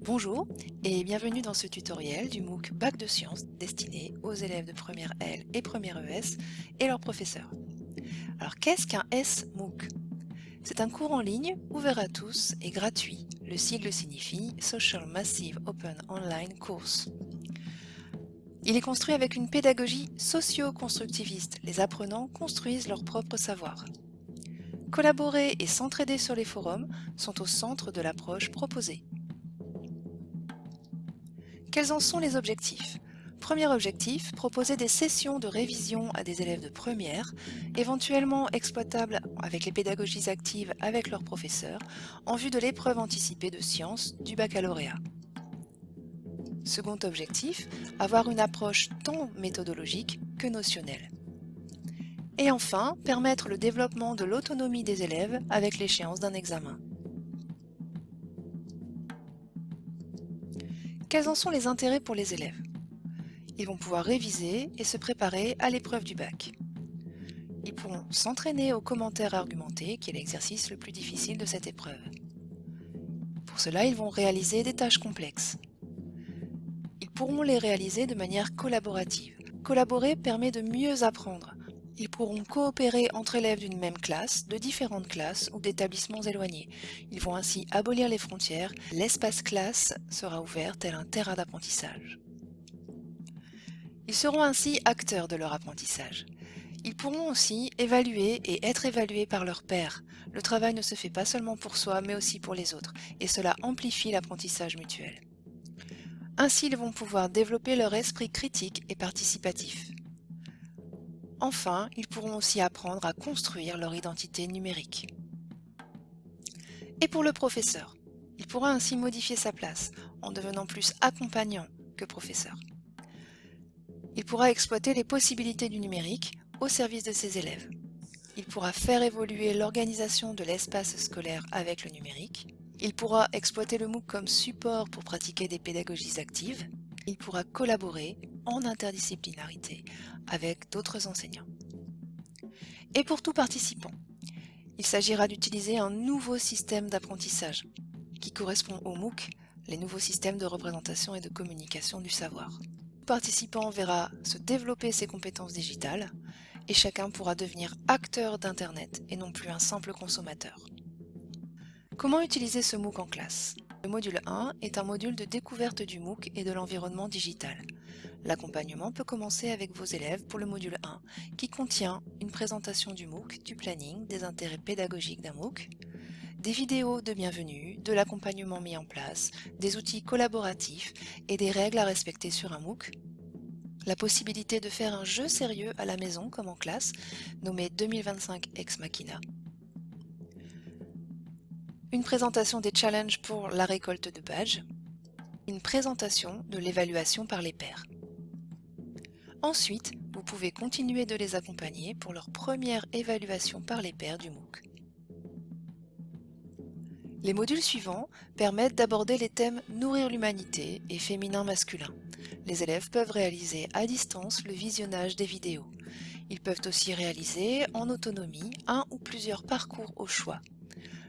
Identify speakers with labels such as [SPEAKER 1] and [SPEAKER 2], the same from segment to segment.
[SPEAKER 1] Bonjour et bienvenue dans ce tutoriel du MOOC Bac de Sciences destiné aux élèves de première L et première ES et leurs professeurs. Alors qu'est-ce qu'un S-MOOC C'est un cours en ligne ouvert à tous et gratuit. Le sigle signifie Social Massive Open Online Course. Il est construit avec une pédagogie socio-constructiviste. Les apprenants construisent leur propre savoir. Collaborer et s'entraider sur les forums sont au centre de l'approche proposée. Quels en sont les objectifs Premier objectif, proposer des sessions de révision à des élèves de première, éventuellement exploitables avec les pédagogies actives avec leurs professeurs, en vue de l'épreuve anticipée de sciences du baccalauréat. Second objectif, avoir une approche tant méthodologique que notionnelle. Et enfin, permettre le développement de l'autonomie des élèves avec l'échéance d'un examen. Quels en sont les intérêts pour les élèves Ils vont pouvoir réviser et se préparer à l'épreuve du bac. Ils pourront s'entraîner aux commentaires argumentés, qui est l'exercice le plus difficile de cette épreuve. Pour cela, ils vont réaliser des tâches complexes. Ils pourront les réaliser de manière collaborative. Collaborer permet de mieux apprendre. Ils pourront coopérer entre élèves d'une même classe, de différentes classes ou d'établissements éloignés. Ils vont ainsi abolir les frontières. L'espace classe sera ouvert tel un terrain d'apprentissage. Ils seront ainsi acteurs de leur apprentissage. Ils pourront aussi évaluer et être évalués par leurs pairs. Le travail ne se fait pas seulement pour soi, mais aussi pour les autres, et cela amplifie l'apprentissage mutuel. Ainsi, ils vont pouvoir développer leur esprit critique et participatif. Enfin, ils pourront aussi apprendre à construire leur identité numérique. Et pour le professeur, il pourra ainsi modifier sa place en devenant plus accompagnant que professeur. Il pourra exploiter les possibilités du numérique au service de ses élèves. Il pourra faire évoluer l'organisation de l'espace scolaire avec le numérique. Il pourra exploiter le MOOC comme support pour pratiquer des pédagogies actives. Il pourra collaborer en interdisciplinarité avec d'autres enseignants. Et pour tout participant, il s'agira d'utiliser un nouveau système d'apprentissage qui correspond au MOOC, les nouveaux systèmes de représentation et de communication du savoir. Le participant verra se développer ses compétences digitales et chacun pourra devenir acteur d'Internet et non plus un simple consommateur. Comment utiliser ce MOOC en classe? Le module 1 est un module de découverte du MOOC et de l'environnement digital. L'accompagnement peut commencer avec vos élèves pour le module 1, qui contient une présentation du MOOC, du planning, des intérêts pédagogiques d'un MOOC, des vidéos de bienvenue, de l'accompagnement mis en place, des outils collaboratifs et des règles à respecter sur un MOOC, la possibilité de faire un jeu sérieux à la maison comme en classe, nommé 2025 Ex Machina, une présentation des challenges pour la récolte de badges, une présentation de l'évaluation par les pairs. Ensuite, vous pouvez continuer de les accompagner pour leur première évaluation par les pairs du MOOC. Les modules suivants permettent d'aborder les thèmes Nourrir l'humanité et Féminin-masculin. Les élèves peuvent réaliser à distance le visionnage des vidéos. Ils peuvent aussi réaliser en autonomie un ou plusieurs parcours au choix.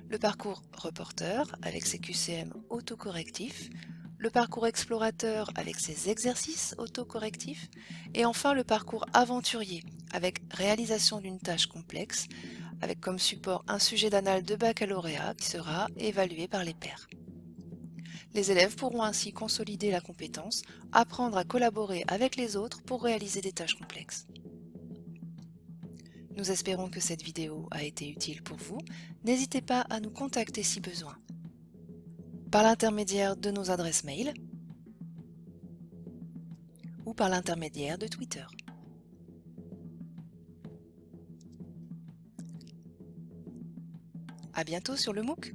[SPEAKER 1] Le parcours reporter avec ses QCM autocorrectifs, le parcours explorateur avec ses exercices autocorrectifs et enfin le parcours aventurier avec réalisation d'une tâche complexe avec comme support un sujet d'anal de baccalauréat qui sera évalué par les pairs. Les élèves pourront ainsi consolider la compétence, apprendre à collaborer avec les autres pour réaliser des tâches complexes. Nous espérons que cette vidéo a été utile pour vous. N'hésitez pas à nous contacter si besoin par l'intermédiaire de nos adresses mail ou par l'intermédiaire de Twitter. À bientôt sur le MOOC